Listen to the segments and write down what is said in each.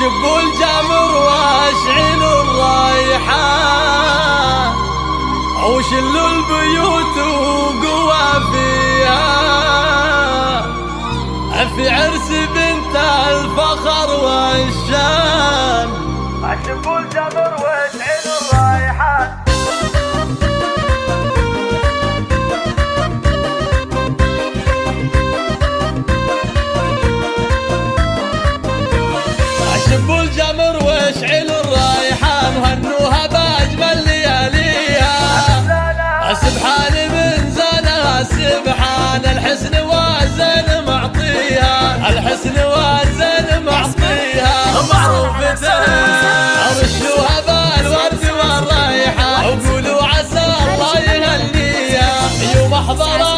اشب الجمر واشعل الرايحة وشل البيوت وقوى فيها. في عرس بنت الفخر والشان. اشب الجمر اشب الجمر واشعل الرايحة وهنوها باجمل لياليها. سبحان من زانها سبحان الحسن والزين معطيها. الحسن والزين معطيها. معروفة. رشوها بالورد والرايحة وقولوا عسى الله يهنيها. يوم حضرت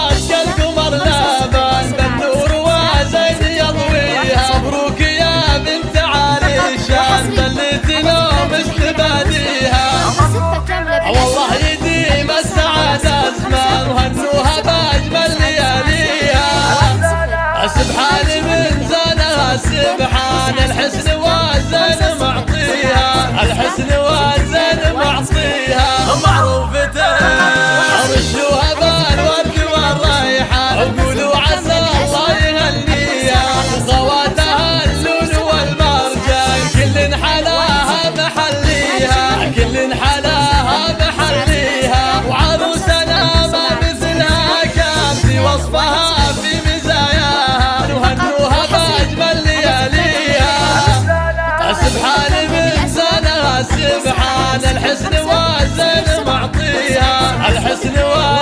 الحسن والزين معطيها. الحسن والزين الحسن معطيها. الحسن واحد